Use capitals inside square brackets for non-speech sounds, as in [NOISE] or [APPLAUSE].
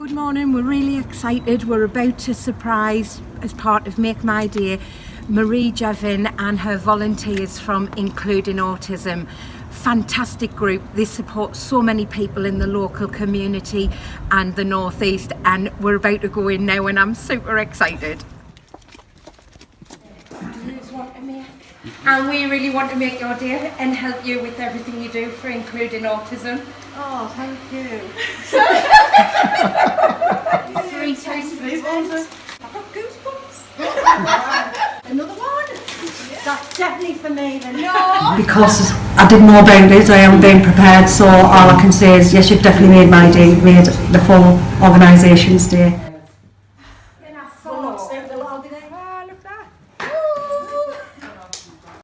morning. We're really excited. We're about to surprise, as part of Make My Day, Marie Jevin and her volunteers from Including Autism. Fantastic group. They support so many people in the local community and the Northeast and we're about to go in now and I'm super excited. And we really want to make your day and help you with everything you do for Including Autism. Oh, thank you. [LAUGHS] [LAUGHS] Another one. That's definitely for me Because I did more boundaries, I am being prepared, so all I can say is yes, you've definitely made my day, you've made the full organisation's day. Then I thought, oh.